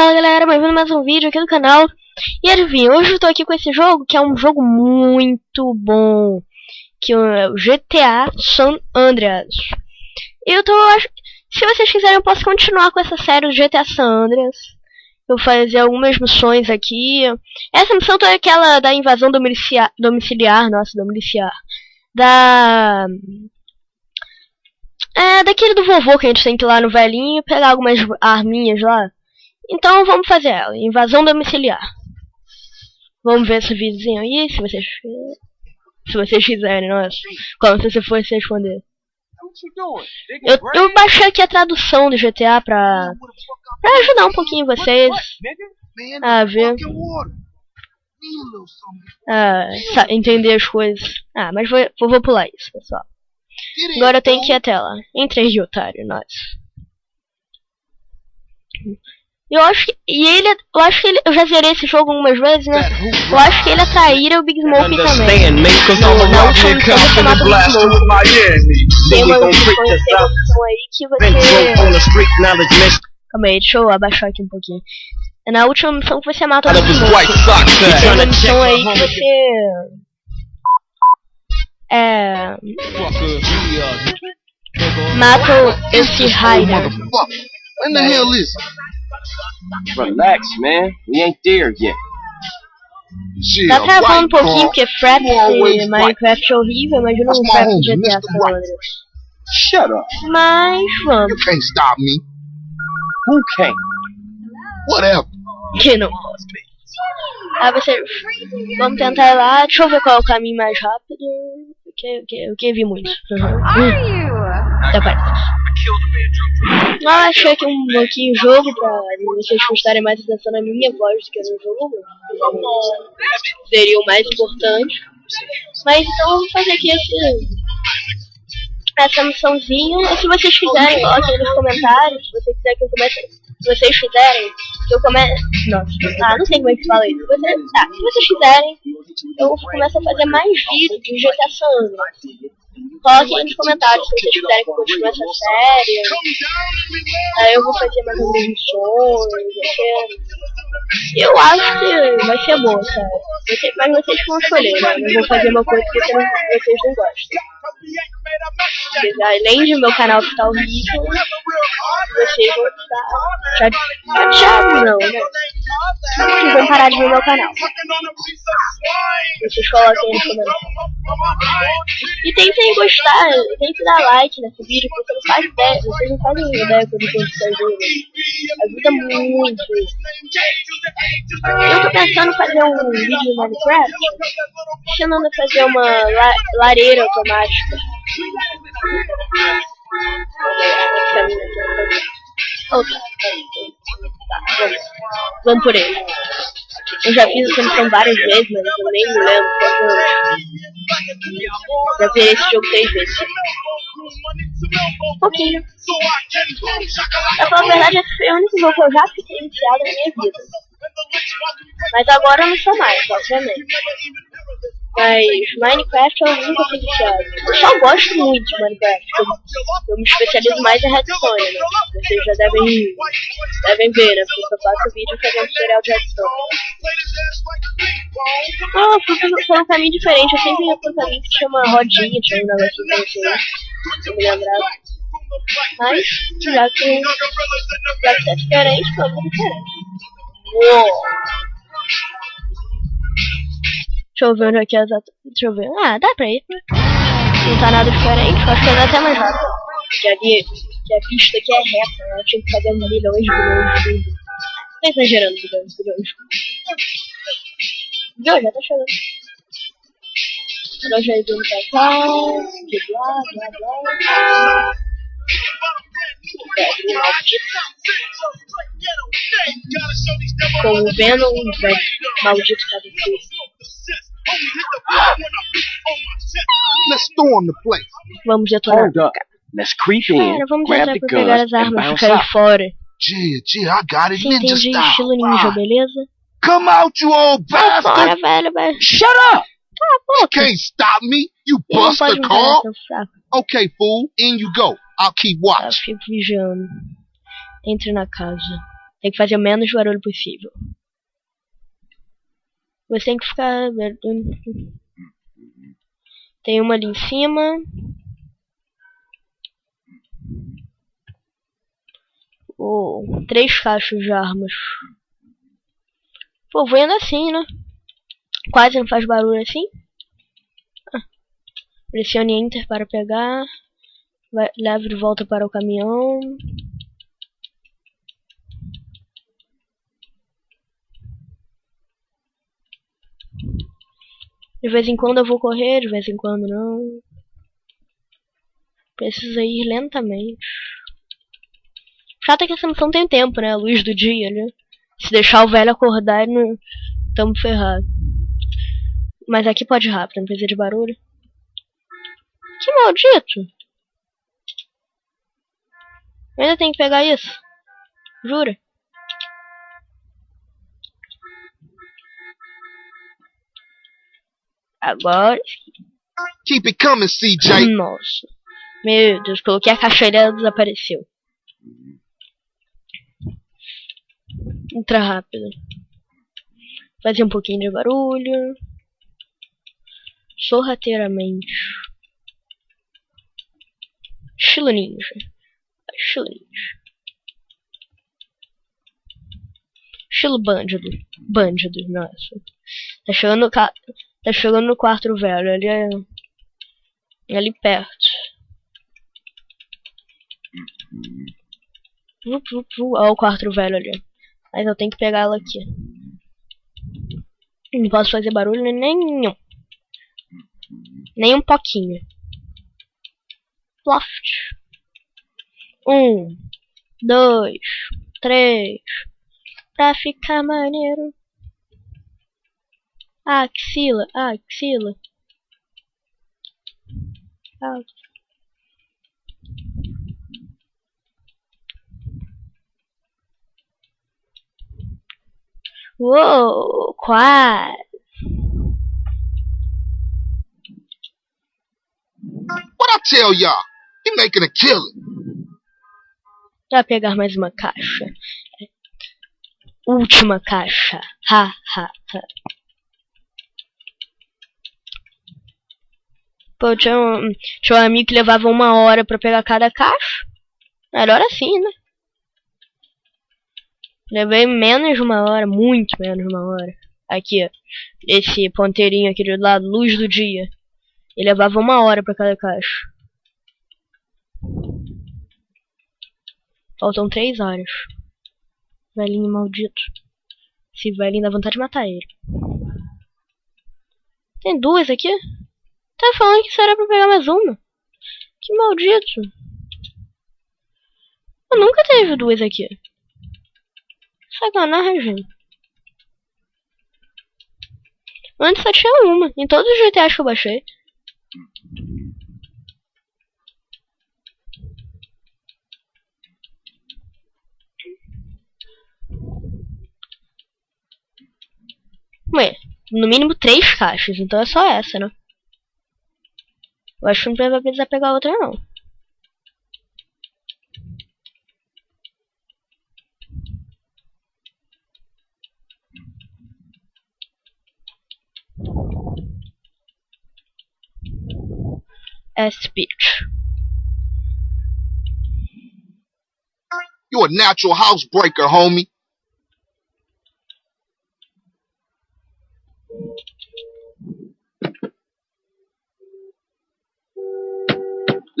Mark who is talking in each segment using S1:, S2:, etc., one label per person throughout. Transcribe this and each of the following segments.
S1: Fala galera, bem-vindo a mais um vídeo aqui no canal. E adivinha, hoje eu tô aqui com esse jogo que é um jogo muito bom Que é o GTA San Andreas. Eu tô, se vocês quiserem eu posso continuar com essa série do GTA San Andreas. Eu vou fazer algumas missões aqui. Essa missão é aquela da invasão domiciliar, domiciliar nossa, domiciliar Da... É, daquele do vovô que a gente tem que ir lá no velhinho pegar algumas arminhas lá então vamos fazer ela. Invasão domiciliar. Vamos ver esse videozinho aí, se vocês se vocês quiserem, nossa. Como se você fosse responder. Eu, eu baixei aqui a tradução do GTA pra, pra ajudar um pouquinho vocês a ver. A entender as coisas. Ah, mas vou, vou pular isso, pessoal. Agora eu tenho que ir até lá. Entre aí, otário, nossa. Eu acho que. E ele. Eu acho que ele. Eu já zerei esse jogo algumas vezes, né? Eu acho que ele atraíra o Big Smoke também. Na última missão você chamado Big Smoke. Tem uma missão aí que você. Calma aí, deixa eu abaixar aqui um pouquinho. É na última missão que você mata o Big Smoke. Tem uma missão aí que você. É. Mata esse Ryder.
S2: When the hell is it?
S3: Relax, man. We ain't there yet.
S1: Tá travando um pouquinho porque Fraps e Minecraft é horrível, imagina um Fraps de GTA San Andreas.
S3: Shut up.
S1: Mas vamos.
S2: You can't stop me.
S3: Who can't?
S2: Whatever.
S1: Que não pode. Ah, você. Vamos tentar ir lá. Deixa eu ver qual é o caminho mais rápido. Que, que, que vi muito. Uhum. Tá parado. Ah, achei aqui um pouquinho jogo pra vocês prestarem mais atenção na minha voz do que no jogo. Seria o mais importante. Mas então vamos fazer aqui esse, essa missãozinha. E se vocês quiserem, coloquem nos comentários. Se você quiser que eu comece. Se vocês quiserem eu comece. Nossa, ah, não sei como é que fala isso. Você, ah, se vocês quiserem, eu começo a fazer mais vídeos de GTA San Andreas. Coloquem aí nos comentários se vocês quiserem que eu continue essa série. Aí eu vou fazer mais algumas missões. Eu acho que vai ser bom, sabe? Mas vocês vão escolher, né? Eu vou fazer uma coisa que vocês não gostam. Além de meu canal ficar horrível, vocês vão ficar chateados, não, né? Vocês vão parar de ver meu canal. Vocês coloquem nos comentários. E tentem gostar, tentem dar like nesse vídeo, porque não faz ideia, vocês não fazem ideia quando eu fazendo. Ajuda muito. Eu tô pensando em fazer um vídeo no Minecraft, ensinando a fazer uma la lareira automática. Tá, vamos. vamos por ele. Eu já fiz essa missão várias vezes, mas eu nem me lembro. Já vi esse jogo três vezes. Um pouquinho. Pra falar a verdade, foi o único jogo que eu já fiquei iniciado na minha vida. Mas agora eu não sou mais, obviamente. Mas Minecraft eu nunca fui viciado. Eu só gosto muito de Minecraft. Eu, eu me especializo mais em Redstone, né? Vocês já devem, devem ver, né? Porque eu faço vídeo fazendo tutorial de Redstone. Ah, fui por um caminho diferente. Eu sempre ia por um caminho que chama rodinha, tinha um negócio pra vocês. Eu me lembrava. Mas, já que, já que tá diferente, vamos diferente. Uou! Deixa eu ver onde é que é exato. Deixa eu ver. Ah, dá pra ir. Não tá nada diferente. Acho que é até mais rápido. Que ali, que a pista aqui é reta. Né? Eu tinha que fazer de milhões de vídeos. Tô exagerando, milhões de milhões. Viu? Já tá chegando. Nós já indo pra cá. De blá, blá, blá. Com o Venom, velho. Maldito cabeça.
S2: Let's storm the place.
S1: Vamos detonar.
S3: Hold up. Let's creep in,
S1: Cara, vamos
S3: grab the
S1: por pegar
S3: guns,
S1: as
S3: and
S1: armas e
S3: bounce
S1: cair
S3: out.
S1: fora.
S2: Gee, gee, I got it. Ninja
S1: entende
S2: style.
S1: estilo ninja, beleza?
S2: Come out, you old
S1: Sai fora,
S2: bastard.
S1: velho, velho.
S3: Shut up!
S2: You can't stop me, you buster
S1: fraco.
S2: Okay, fool, in you go. I'll keep
S1: Eu
S2: watch.
S1: fico vigiando. Entre na casa. Tem que fazer o menos barulho possível. Você tem que ficar. Tem uma ali em cima. Oh, três caixas de armas. Pô, vou indo assim, né? Quase não faz barulho assim. Ah. Pressione Enter para pegar. Vai, leve de volta para o caminhão. De vez em quando eu vou correr, de vez em quando não. Precisa ir lentamente. Chato é que essa missão tem tempo, né? A luz do dia, né? Se deixar o velho acordar, não... tamo ferrado. Mas aqui pode ir rápido, não precisa de barulho. Que maldito! Eu ainda tenho que pegar isso. Jura? Agora.
S2: Keep it coming, CJ.
S1: Nossa. Meu Deus, coloquei a caixa e ela desapareceu. Entra rápido. Fazer um pouquinho de barulho. Sorrateiramente. Estilo ninja. Estilo ninja. Estilo bandido. Bandido, nossa. Tá chegando no, ca... tá chegando no quarto velho. Ali é... Ali perto. Vup, vup, vup. Olha o quarto velho ali. Mas eu tenho que pegar ela aqui. Não posso fazer barulho nenhum. Nem um pouquinho. Loft. Um, dois, três. Pra ficar maneiro. Axila, axila. Ah. Uou, quase.
S2: What I tell y'all? He making a killing.
S1: Pra pegar mais uma caixa. Última caixa. Ha, ha, ha. Pô, tinha um, tinha um amigo que levava uma hora pra pegar cada caixa. Melhor assim, né? Levei menos de uma hora, muito menos de uma hora. Aqui, ó. Esse ponteirinho aqui do lado, luz do dia. Ele levava uma hora pra cada caixa. Faltam três horas. Velhinho maldito. Esse velhinho dá vontade de matar ele. Tem duas aqui? Tá falando que será pra pegar mais uma. Que maldito. Eu nunca teve duas aqui. Sacanagem. Antes só tinha uma. Em todos os GTAs que eu baixei. Ué, no mínimo três caixas, então é só essa, né? Eu acho que não vai precisar pegar outra não. speech.
S2: You a natural housebreaker, homie.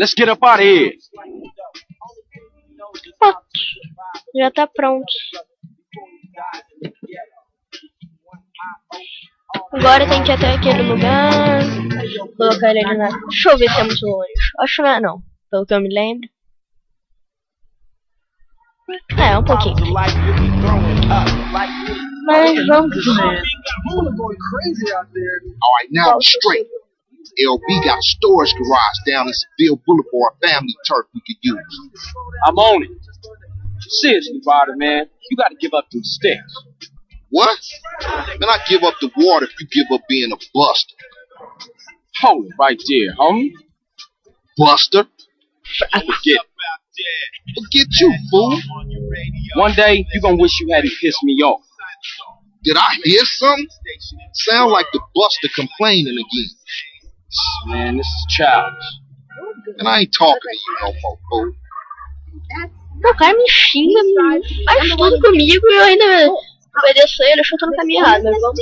S3: Let's get up out of here.
S1: Pronto. Já tá pronto. Agora tem que ir até aquele lugar. Colocar ele na. Deixa eu ver se é muito longe. Acho que não é. Pelo que eu me lembro. É, um pouquinho. Mas vamos ver.
S2: Alright, now straight. LB got a storage garage down in Seville Boulevard, family turf we could use.
S3: I'm on it. Seriously, Ryder, man. You gotta give up them sticks.
S2: What? Man, I give up the water if you give up being a buster.
S3: Hold it right there, homie.
S2: Buster?
S3: Forget.
S2: Forget you, fool.
S3: One day, you gonna wish you hadn't pissed me off.
S2: Did I hear something? Sound like the buster complaining again.
S3: Man, this is childish.
S2: And I ain't talking to you no more, fool.
S1: O cara me xinga, me faz tudo comigo e eu ainda obedeço ele, acho que eu tô no caminho errado, mas vamos.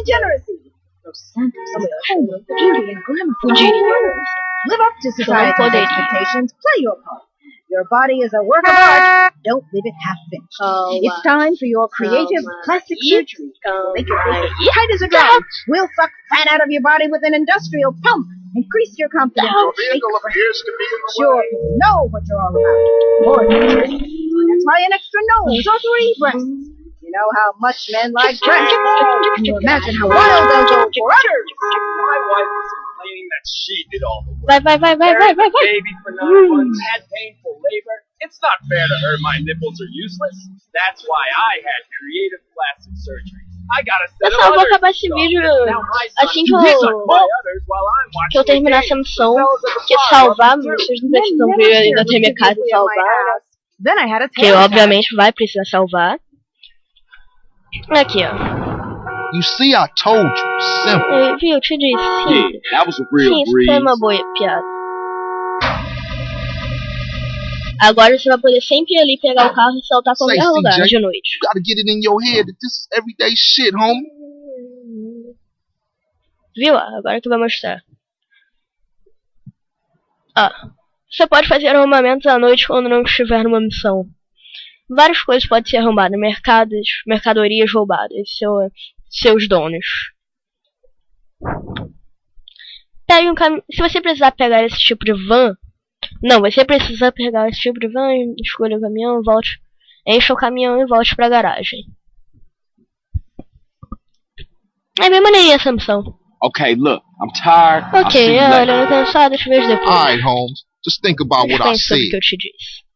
S4: Live up to society's expectations. Play your part. Your body is a work of art. Don't leave it half finished.
S1: Calma.
S4: It's time for your oh, creative
S1: Calma.
S4: plastic
S1: Ih,
S4: surgery.
S1: calma.
S4: Make your face as tight as a drum. We'll suck fat out of your body with an industrial pump. Increase your confidence. Make
S2: appears to be in
S4: sure people know what you're all about. More than That's why an extra nose or three breasts. You know how much men like breasts. Can you imagine how wild they'll go for udders?
S3: My wife was complaining that she did all the work.
S1: Vai, vai, vai, vai, vai, vai, vai.
S3: Baby for nine hmm. months had painful labor. It's not fair to her. My nipples are useless. That's why I had creative plastic surgery. I gotta set
S1: Pessoal, eu vou
S3: others
S1: acabar esse vídeo assim que eu, que eu terminar essa missão. Porque
S3: bar
S1: salvar, vocês não precisam ver
S4: shared
S1: ainda ter minha casa e salvar. Que obviamente vai precisar salvar. Aqui, ó.
S2: You see, I told you. Simple.
S1: Eu, viu, eu te disse. Sim,
S3: Yeah, that was a real
S1: sim isso foi uma boa piada. Agora você vai poder sempre ir ali pegar o carro e saltar pra qualquer lugar de noite.
S2: You gotta get it in your head that this is everyday shit, homie.
S1: Viu? Agora que vai mostrar. Ah, você pode fazer arrombamentos à noite quando não estiver numa missão. Várias coisas podem ser arrombadas, mercados, mercadorias roubadas, seu, seus donos. Pegue um caminho. Se você precisar pegar esse tipo de van, não, você precisa pegar esse tipo de van, escolha o caminhão, volte, encha o caminhão e volte pra garagem. É bem maneirinha essa missão.
S3: Okay, look, I'm tired. See
S1: Ok, olha, eu tô cansado, eu te vejo depois.
S2: Alright, Holmes. Just think about what I
S1: sobre o que eu te disse.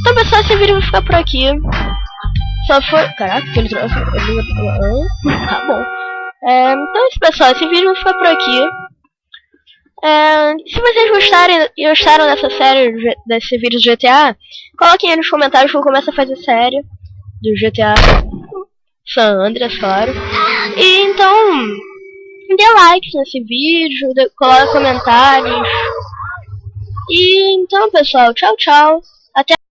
S1: Então, pessoal, esse vídeo vai ficar por aqui. Só foi. Caraca, que ele trouxe. Tá bom. É, então, pessoal, esse vídeo vai ficar por aqui. É, se vocês gostarem, gostaram dessa série, desse vídeo do GTA, coloquem aí nos comentários que eu começo a fazer série do GTA San Andreas, claro. E então, dê likes nesse vídeo, dê, coloque comentários. E então, pessoal, tchau, tchau.